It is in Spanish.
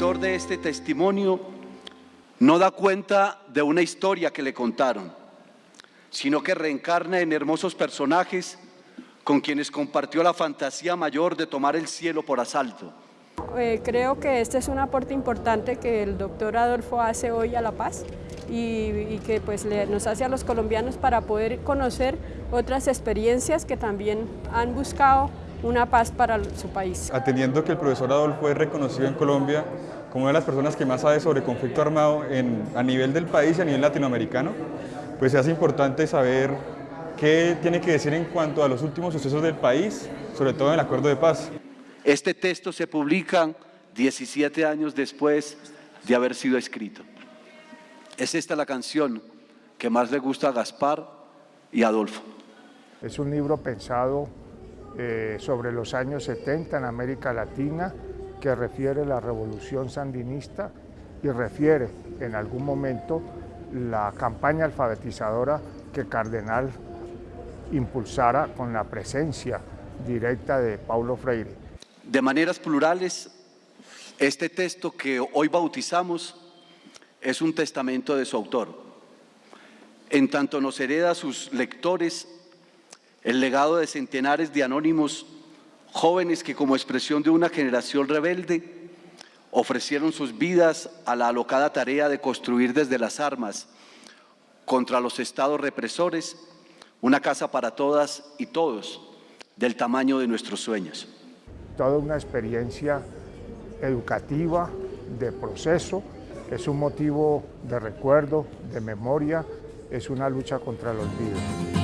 escritor de este testimonio no da cuenta de una historia que le contaron, sino que reencarna en hermosos personajes con quienes compartió la fantasía mayor de tomar el cielo por asalto. Eh, creo que este es un aporte importante que el doctor Adolfo hace hoy a La Paz y, que pues, nos hace a los colombianos para poder conocer otras experiencias que también han buscado una paz para su país. Atendiendo que el profesor Adolfo es reconocido en Colombia como una de las personas que más sabe sobre conflicto armado a nivel del país y a nivel latinoamericano, pues se hace importante saber qué tiene que decir en cuanto a los últimos sucesos del país, sobre todo en el acuerdo de paz. Este texto se publica 17 años después de haber sido escrito. Es esta la canción que más le gusta a Gaspar y Adolfo. Es un libro pensado eh, sobre los años 70 en América Latina que refiere la revolución sandinista y refiere en algún momento la campaña alfabetizadora que Cardenal impulsara con la presencia directa de Paulo Freire. De maneras plurales, este texto que hoy bautizamos es un testamento de su autor. En tanto nos hereda sus lectores el legado de centenares de anónimos jóvenes que como expresión de una generación rebelde ofrecieron sus vidas a la alocada tarea de construir desde las armas contra los estados represores una casa para todas y todos del tamaño de nuestros sueños toda una experiencia educativa, de proceso, es un motivo de recuerdo, de memoria, es una lucha contra el olvido.